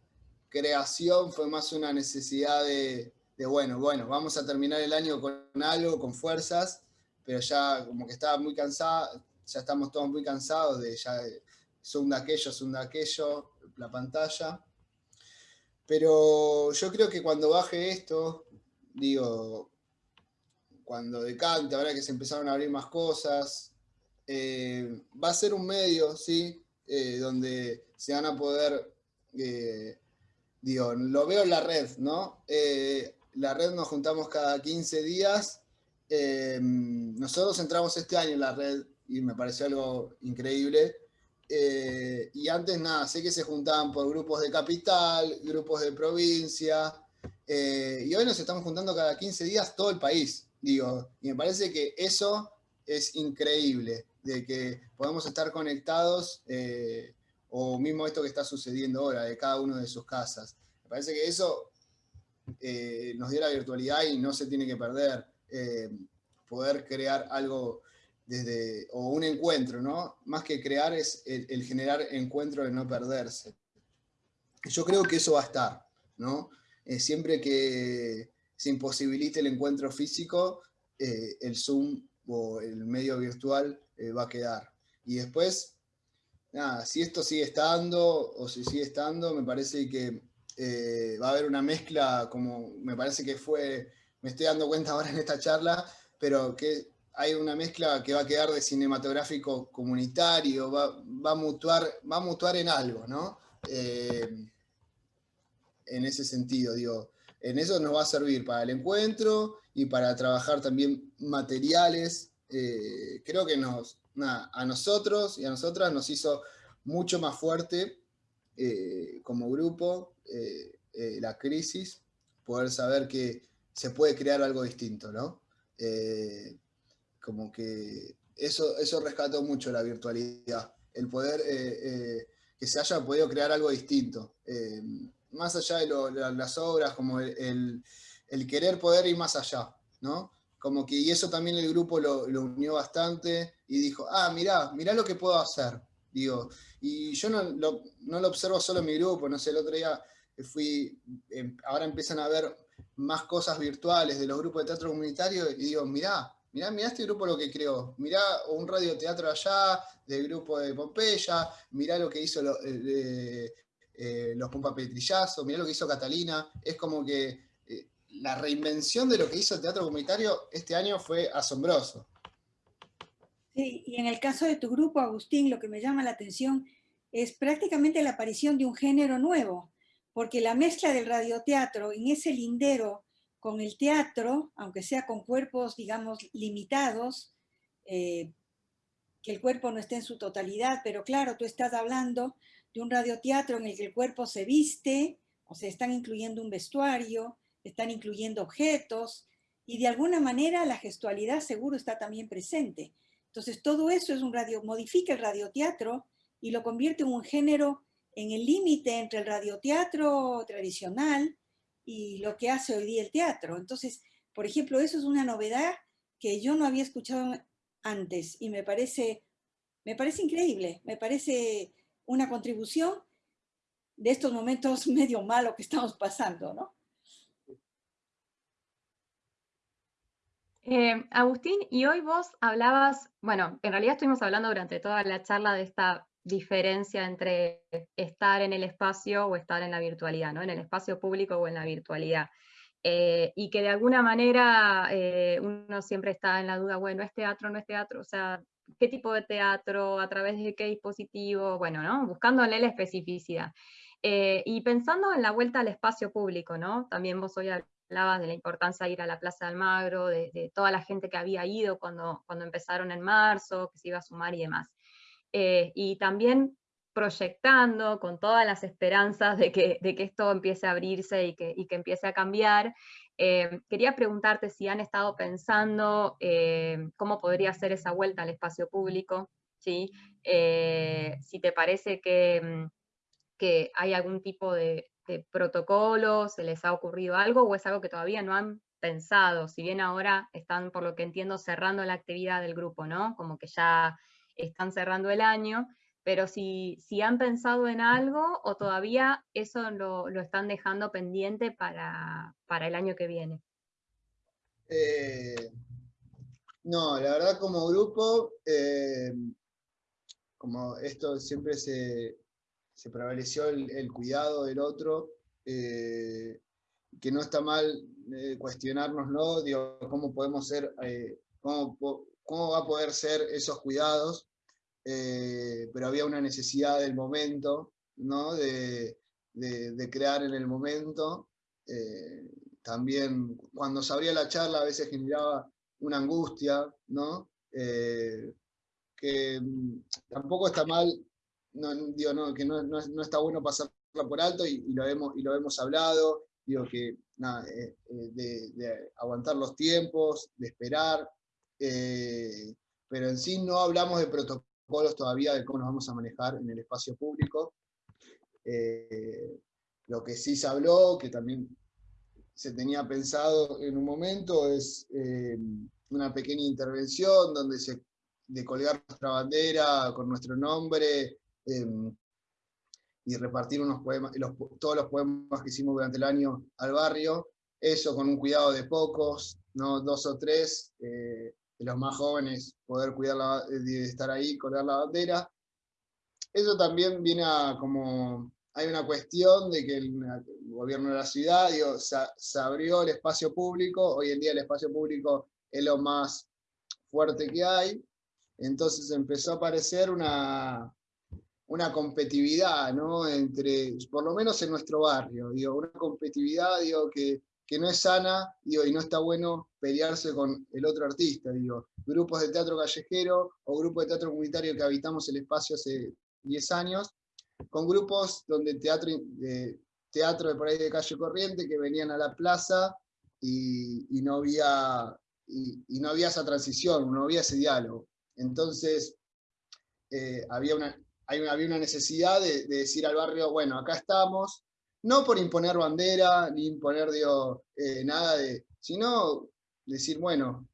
Speaker 2: creación fue más una necesidad de, bueno, bueno, vamos a terminar el año con algo, con fuerzas, pero ya como que estaba muy cansada, ya estamos todos muy cansados de ya zoom de aquello, zoom de aquello, la pantalla. Pero yo creo que cuando baje esto, digo, cuando decante, ahora que se empezaron a abrir más cosas, eh, va a ser un medio, ¿sí? Eh, donde se van a poder, eh, digo, lo veo en la red, ¿no? Eh, la red nos juntamos cada 15 días. nosotros entramos este año en la red y me pareció algo increíble. y antes nada, sé que se juntaban por grupos de capital, grupos de provincia, y hoy nos estamos juntando cada 15 días todo el país, digo, y me parece que eso es increíble de que podemos estar conectados, eh, o mismo esto que está sucediendo ahora, de cada uno de sus casas. Me parece que eso eh, nos dio la virtualidad y no se tiene que perder. Eh, poder crear algo desde, o un encuentro, ¿no? Más que crear es el, generar encuentro de no perderse. Yo creo que eso va a estar, ¿no? siempre que se imposibilite el encuentro físico, el Zoom o el medio virtual eh, va a quedar. Y después, nada, si esto sigue estando o si sigue estando, me parece que eh, va a haber una mezcla, como me parece que fue, me estoy dando cuenta ahora en esta charla, pero que hay una mezcla que va a quedar de cinematográfico comunitario, va, a, mutuar, va a mutuar en algo, ¿no? Eh, en ese sentido, digo, en eso nos va a servir para el encuentro y para trabajar también materiales. Eh, creo que a nosotros y a nosotras nos hizo mucho más fuerte eh, como grupo la crisis, poder saber que se puede crear algo distinto, ¿no? como que eso, eso rescató mucho la virtualidad, el poder eh, eh, que se haya podido crear algo distinto, eh, más allá de, las obras, como el, querer poder ir más allá, ¿no? Como que, y eso también el grupo lo, unió bastante y dijo, ah, mirá, mirá lo que puedo hacer, digo, y yo no lo, observo solo en mi grupo, no sé, el otro día fui, em, ahora empiezan a ver más cosas virtuales de los grupos de teatro comunitario y digo, mirá, mirá, mirá este grupo lo que creó, mirá un radioteatro allá, del grupo de Pompeya, mirá lo que hizo eh, eh, los Pompa Petrillazo, mirá lo que hizo Catalina, es como que la reinvención de lo que hizo el teatro comunitario este año fue asombroso.
Speaker 3: Sí, y en el caso de tu grupo, Agustín, lo que me llama la atención es prácticamente la aparición de un género nuevo, porque la mezcla del radioteatro en ese lindero con el teatro, aunque sea con cuerpos, digamos, limitados, eh, que el cuerpo no esté en su totalidad, pero claro, tú estás hablando de un radioteatro en el que el cuerpo se viste, o sea, están incluyendo un vestuario, están incluyendo objetos, y de alguna manera la gestualidad seguro está también presente. Entonces todo eso es un radio, modifica el radioteatro y lo convierte en un género en el límite entre el radioteatro tradicional y lo que hace hoy día el teatro. Entonces, por ejemplo, eso es una novedad que yo no había escuchado antes y me parece, me parece increíble, me parece una contribución de estos momentos medio malos que estamos pasando, ¿no?
Speaker 1: Eh, Agustín, y hoy vos hablabas, bueno, en realidad estuvimos hablando durante toda la charla de esta diferencia entre estar en el espacio o estar en la virtualidad, ¿no? en el espacio público o en la virtualidad. Eh, y que de alguna manera eh, uno siempre está en la duda, bueno, ¿es teatro no es teatro? O sea, ¿qué tipo de teatro? ¿A través de qué dispositivo? Bueno, ¿no? Buscándole la especificidad. Y pensando en la vuelta al espacio público, ¿no? También vos hoy hablabas de la importancia de ir a la Plaza de Almagro, de, toda la gente que había ido cuando, cuando empezaron en marzo, que se iba a sumar y demás. Eh, y también proyectando con todas las esperanzas de que, de que esto empiece a abrirse y que, y que empiece a cambiar. Eh, quería preguntarte si han estado pensando eh, cómo podría ser esa vuelta al espacio público, ¿sí? si te parece que, mm, que hay algún tipo de, de, protocolo, se les ha ocurrido algo o es algo que todavía no han pensado, si bien ahora están, por lo que entiendo, cerrando la actividad del grupo, ¿no? Como que ya están cerrando el año, pero si, si han pensado en algo o todavía eso lo, están dejando pendiente para, el año que viene.
Speaker 2: Eh, no, la verdad como grupo, eh, como esto siempre se, prevaleció el, cuidado del otro, eh, que no está mal cuestionárnoslo, digo, cómo podemos ser, cómo, cómo va a poder ser esos cuidados, eh, pero había una necesidad del momento, ¿no? de, crear en el momento. Eh, también cuando se abría la charla a veces generaba una angustia, ¿no? Eh, que mm, tampoco está mal, no, digo, que no, está bueno pasarla por alto y, lo, hemos, y lo hemos hablado, digo que de, de, aguantar los tiempos, de esperar, eh, pero en sí no hablamos de protocolos todavía de cómo nos vamos a manejar en el espacio público. Eh, lo que sí se habló, que también se tenía pensado en un momento, es eh, una pequeña intervención donde se de colgar nuestra bandera con nuestro nombre y repartir unos poemas, todos los poemas que hicimos durante el año al barrio, eso con un cuidado de pocos, no dos o tres, de los más jóvenes poder cuidar la, de estar ahí, colgar la bandera. Eso también viene a como, hay una cuestión de que el, gobierno de la ciudad se, abrió el espacio público, hoy en día el espacio público es lo más fuerte que hay, entonces empezó a aparecer una, una competitividad, ¿no? Entre, por lo menos en nuestro barrio, digo, una competitividad, digo, que, que no es sana, digo, y no está bueno pelearse con el otro artista, digo, grupos de teatro callejero o grupos de teatro comunitario que habitamos el espacio hace 10 años, con grupos donde teatro de, teatro de por ahí de calle corriente que venían a la plaza y, no, había, y, no había esa transición, no había ese diálogo. Entonces, eh, había, una, había una necesidad de, decir al barrio, bueno, acá estamos, no por imponer bandera, ni imponer digo, eh, nada sino decir, bueno,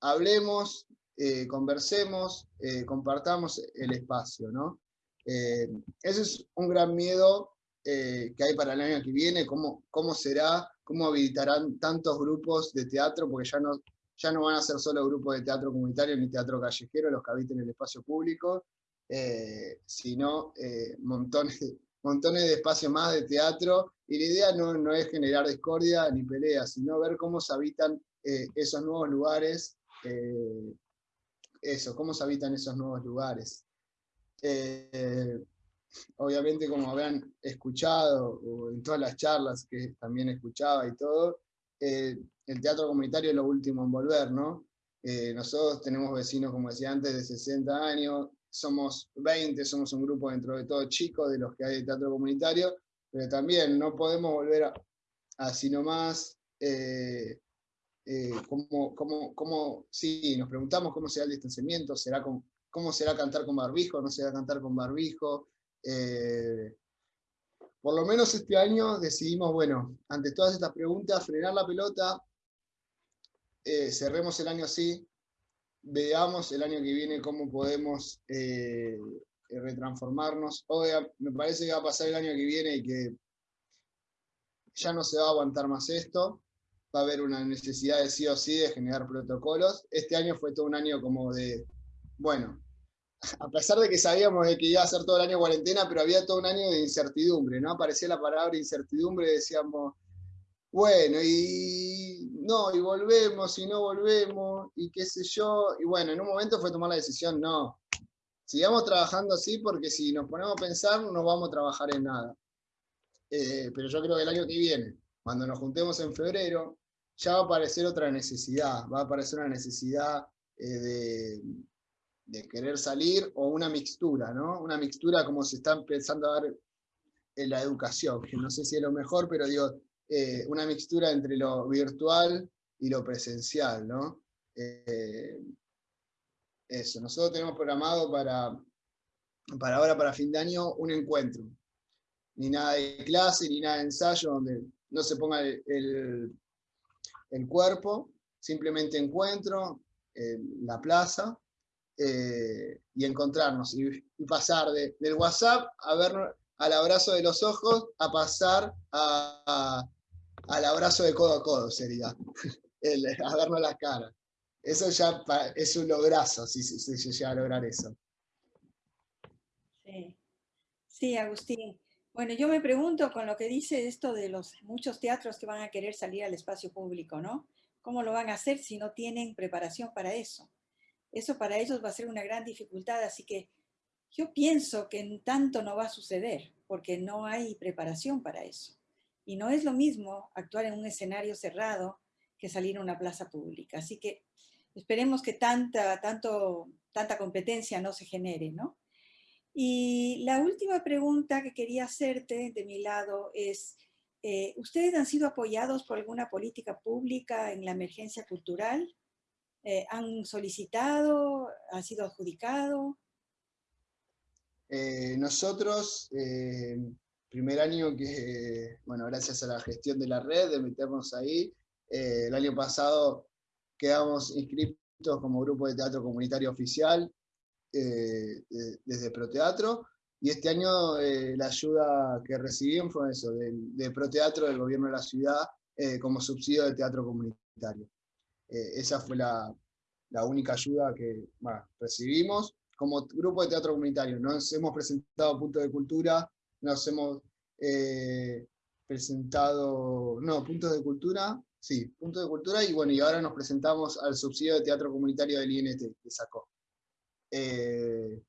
Speaker 2: hablemos, eh, conversemos, compartamos el espacio, ¿no? ese es un gran miedo que hay para el año que viene, cómo, cómo será, cómo habilitarán tantos grupos de teatro, porque ya no, ya no van a ser solo grupos de teatro comunitario ni teatro callejero los que habiten el espacio público, eh, sino eh, montones, montones de espacios más de teatro, y la idea no, no es generar discordia ni pelea, sino ver cómo se habitan eh, esos nuevos lugares, eso, cómo se habitan esos nuevos lugares. obviamente como habrán escuchado, o en todas las charlas que también escuchaba y todo, el teatro comunitario es lo último en volver, ¿no? Nosotros tenemos vecinos, como decía antes, de 60 años, somos 20, somos un grupo dentro de todo chico de los que hay de teatro comunitario, pero también no podemos volver a, así nomás, eh, eh, como, como, como, sí, nos preguntamos cómo será el distanciamiento, será cómo será cantar con barbijo, no será cantar con barbijo, por lo menos este año decidimos, bueno, ante todas estas preguntas, frenar la pelota, eh, cerremos el año así, veamos el año que viene cómo podemos eh, retransformarnos. me parece que va a pasar el año que viene y que ya no se va a aguantar más esto, va a haber una necesidad de sí o sí de generar protocolos. Este año fue todo un año como de, bueno, a pesar de que sabíamos de que iba a ser todo el año cuarentena, pero había todo un año de incertidumbre, ¿no? Aparecía la palabra incertidumbre decíamos, bueno, y no, y volvemos, y no volvemos, y qué sé yo, y bueno, en un momento fue tomar la decisión, no, sigamos trabajando así porque si nos ponemos a pensar no vamos a trabajar en nada. Eh, pero yo creo que el año que viene, cuando nos juntemos en febrero, ya va a aparecer otra necesidad, va a aparecer una necesidad eh, de, de, querer salir o una mixtura, ¿no? Una mixtura como se está empezando a dar en la educación, que no sé si es lo mejor, pero digo, eh, una mixtura entre lo virtual y lo presencial, ¿no? Eh, eso, nosotros tenemos programado para, para ahora, para fin de año, un encuentro. Ni nada de clase, ni nada de ensayo, donde no se ponga el, el, cuerpo, simplemente encuentro en la plaza, eh, y encontrarnos, y, pasar del WhatsApp a ver al abrazo de los ojos, a pasar a, al abrazo de codo a codo sería, el, a darnos las caras. Eso ya es un lograzo, si se llega a lograr eso.
Speaker 3: Sí. sí, Agustín. Bueno, yo me pregunto con lo que dice esto de los muchos teatros que van a querer salir al espacio público, ¿no? ¿Cómo lo van a hacer si no tienen preparación para eso? Eso para ellos va a ser una gran dificultad, así que yo pienso que en tanto no va a suceder, porque no hay preparación para eso. Y no es lo mismo actuar en un escenario cerrado que salir a una plaza pública. Así que esperemos que tanta, tanto, tanta competencia no se genere, ¿no? Y la última pregunta que quería hacerte de mi lado es, eh, ¿ustedes han sido apoyados por alguna política pública en la emergencia cultural? Eh, ¿Han solicitado? ¿Ha sido adjudicado?
Speaker 2: Eh, nosotros primer año que, bueno, gracias a la gestión de la red, de meternos ahí, eh, el año pasado quedamos inscritos como grupo de teatro comunitario oficial eh, desde Proteatro, y este año eh, la ayuda que recibimos fue eso, de, Proteatro del gobierno de la ciudad como subsidio de teatro comunitario. esa fue la, la, única ayuda que recibimos. Como grupo de teatro comunitario nos hemos presentado a Punto de Cultura, nos hemos, eh, presentado, no, puntos de cultura, sí, puntos de cultura, y bueno, y ahora nos presentamos al subsidio de teatro comunitario del INT que sacó. Eh,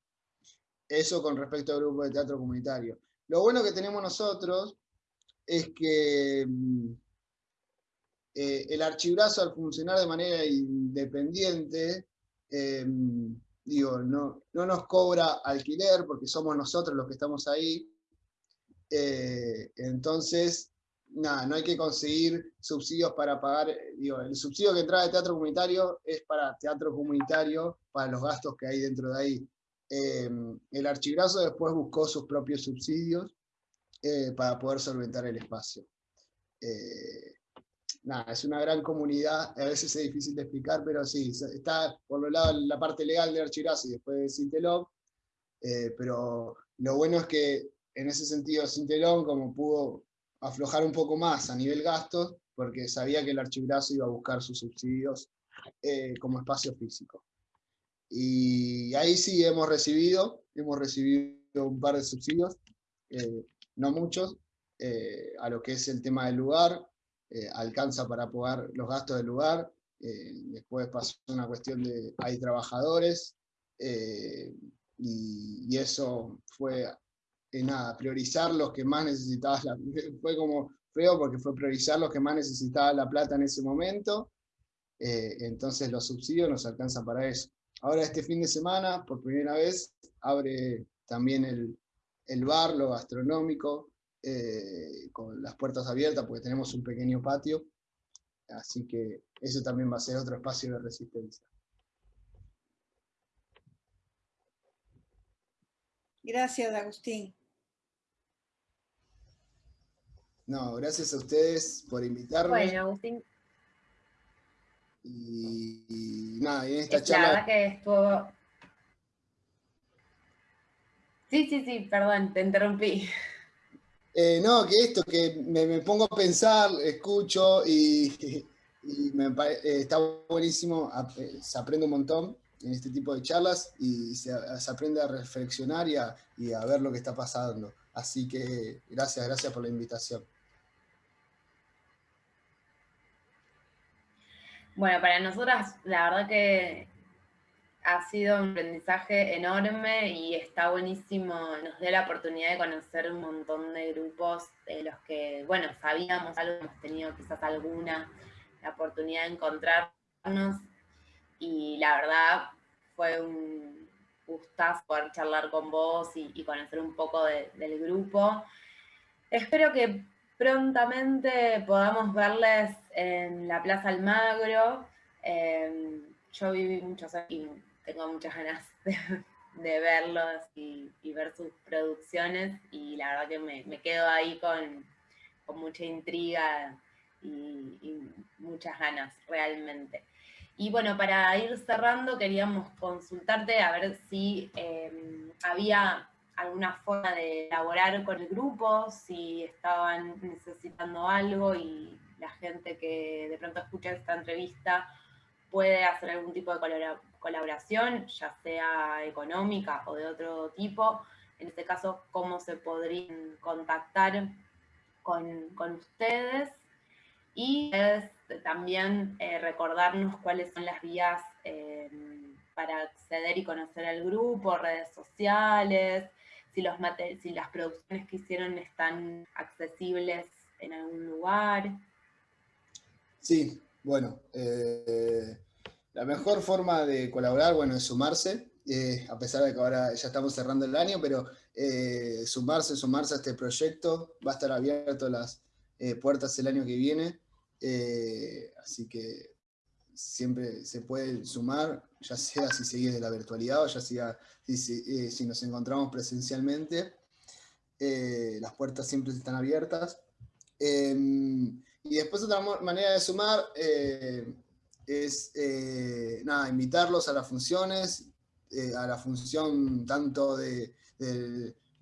Speaker 2: eso con respecto al grupo de teatro comunitario. Lo bueno que tenemos nosotros es que mm, eh, el archibrazo al funcionar de manera independiente, eh, digo, no, no, nos cobra alquiler porque somos nosotros los que estamos ahí. Eh, entonces, nada, no hay que conseguir subsidios para pagar, digo, el subsidio que entra de teatro comunitario es para teatro comunitario, para los gastos que hay dentro de ahí. el archibrazo después buscó sus propios subsidios para poder solventar el espacio nada, es una gran comunidad, a veces es difícil de explicar, pero sí, está por lo lado la parte legal de Archirazo y después de Sintelón, eh, pero lo bueno es que en ese sentido Sintelón como pudo aflojar un poco más a nivel gastos, porque sabía que el archibrazo iba a buscar sus subsidios eh, como espacio físico. Y ahí sí hemos recibido, hemos recibido un par de subsidios, eh, no muchos, a lo que es el tema del lugar, eh, alcanza para pagar los gastos del lugar, eh, después pasó una cuestión de, hay trabajadores, eh, y, eso fue, nada, priorizar los que más necesitaban, la, fue como feo porque fue priorizar los que más necesitaban la plata en ese momento, entonces los subsidios nos alcanzan para eso. Ahora este fin de semana, por primera vez, abre también el, el bar, lo gastronómico, eh, con las puertas abiertas porque tenemos un pequeño patio, así que eso también va a ser otro espacio de resistencia.
Speaker 3: Gracias, Agustín.
Speaker 2: No, gracias a ustedes por invitarme.
Speaker 4: Bueno, Agustín.
Speaker 2: Y, nada, y en esta charla...
Speaker 4: que estuvo... Sí, sí, sí, perdón, te interrumpí.
Speaker 2: Eh, no, que esto, que me, pongo a pensar, escucho y, me, eh, está buenísimo, se aprende un montón en este tipo de charlas y se, aprende a reflexionar y a, ver lo que está pasando. Así que gracias, gracias por la invitación.
Speaker 4: Bueno, para nosotras la verdad que ha sido un aprendizaje enorme y está buenísimo, nos dio la oportunidad de conocer un montón de grupos de los que, bueno, sabíamos algo, hemos tenido quizás alguna, la oportunidad de encontrarnos y la verdad fue un gustazo poder charlar con vos y, conocer un poco del grupo. Espero que prontamente podamos verles en la Plaza Almagro. Eh, yo viví muchos años tengo muchas ganas de, verlos y, ver sus producciones y la verdad que me, quedo ahí con, mucha intriga y, muchas ganas realmente. Y bueno, para ir cerrando queríamos consultarte a ver si em, había alguna forma de elaborar con el grupo, si estaban necesitando algo y la gente que de pronto escucha esta entrevista puede hacer algún tipo de colaboración, ya sea económica o de otro tipo. En este caso, cómo se podrían contactar con, ustedes. Y también eh, recordarnos cuáles son las vías eh, para acceder y conocer al grupo, redes sociales, si, los si las producciones que hicieron están accesibles en algún lugar.
Speaker 2: Sí, bueno, eh, la mejor forma de colaborar, bueno, es sumarse, a pesar de que ahora ya estamos cerrando el año, pero sumarse, sumarse a este proyecto, va a estar abierto las puertas el año que viene, así que siempre se puede sumar, ya sea si seguís de la virtualidad o ya sea si, si nos encontramos presencialmente, las puertas siempre están abiertas. Em, y después otra manera de sumar eh, es eh, nada, invitarlos a las funciones, eh, a la función tanto de,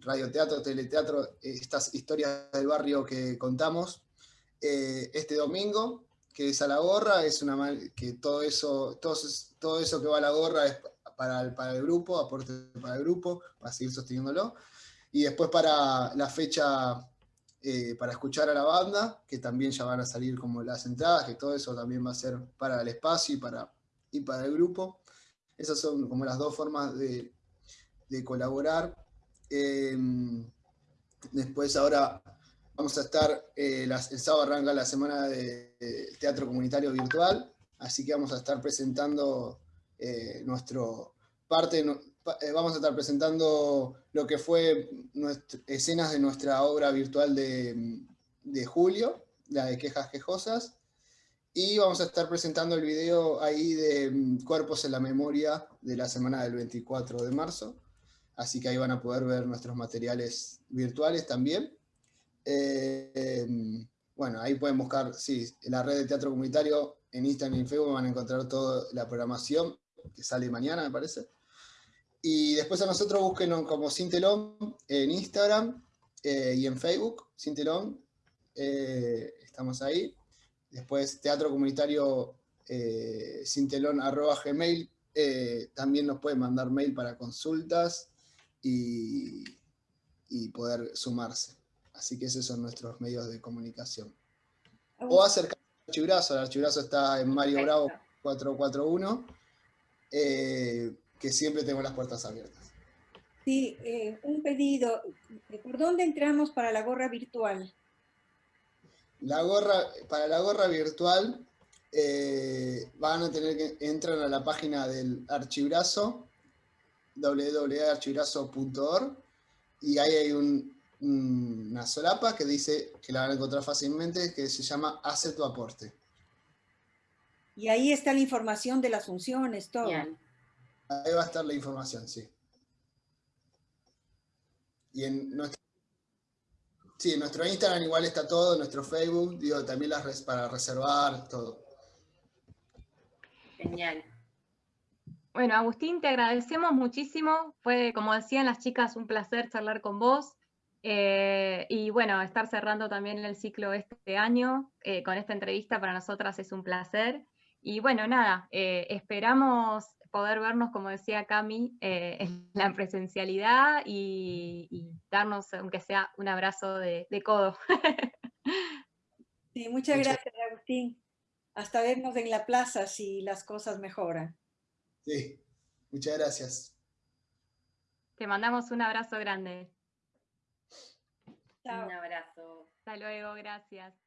Speaker 2: radioteatro, teleteatro, estas historias del barrio que contamos este domingo, que es a la gorra, es una que todo eso, todo, todo eso que va a la gorra es para el, para el grupo, aporte para el grupo, para seguir sosteniéndolo. Y después para la fecha eh, para escuchar a la banda, que también ya van a salir como las entradas, que todo eso también va a ser para el espacio y para, y para el grupo. Esas son como las dos formas de, colaborar. Em, después ahora vamos a estar, eh, el sábado arranca la semana de, teatro comunitario virtual, así que vamos a estar presentando eh, nuestro parte, eh, vamos a estar presentando lo que fue escenas de nuestra obra virtual de, julio, la de Quejas Quejosas, y vamos a estar presentando el video ahí de mm, Cuerpos en la Memoria de la semana del 24 de marzo, así que ahí van a poder ver nuestros materiales virtuales también. Eh, bueno, ahí pueden buscar, sí, en la red de teatro comunitario, en Instagram y en Facebook van a encontrar toda la programación, que sale mañana, me parece. Y después a nosotros busquen como Sintelón en Instagram eh, y en Facebook, Sintelón, eh, estamos ahí. Después Teatro Comunitario eh, Sintelón arroba gmail, también nos pueden mandar mail para consultas y poder sumarse. Así que esos son nuestros medios de comunicación. O acercarse al archibrazo, el archibrazo está en Mario Bravo 441 que siempre tengo las puertas abiertas.
Speaker 3: Sí, eh, un pedido. ¿Por dónde entramos para la gorra virtual?
Speaker 2: La gorra, para la gorra virtual eh, van a tener que entrar a la página del archibrazo, www.archibrazo.org, y ahí hay una solapa que dice, que la van a encontrar fácilmente, que se llama Hace tu aporte.
Speaker 3: Y ahí está la información de las funciones, todo.
Speaker 2: Ahí va a estar la información, sí. Y en nuestro, sí, en nuestro Instagram igual está todo, en nuestro Facebook, digo, también las para reservar, todo.
Speaker 4: Genial.
Speaker 1: Bueno, Agustín, te agradecemos muchísimo. Fue, como decían las chicas, un placer charlar con vos. Eh, y bueno, estar cerrando también el ciclo este año eh, con esta entrevista para nosotras es un placer. Y bueno, nada, eh, esperamos poder vernos, como decía Cami, eh, en la presencialidad y, darnos, aunque sea un abrazo de, codo.
Speaker 3: Sí, muchas gracias, Agustín. Hasta vernos en la plaza si las cosas mejoran.
Speaker 2: Sí, muchas gracias.
Speaker 1: Te mandamos un abrazo grande.
Speaker 4: Un abrazo.
Speaker 1: Hasta luego, gracias.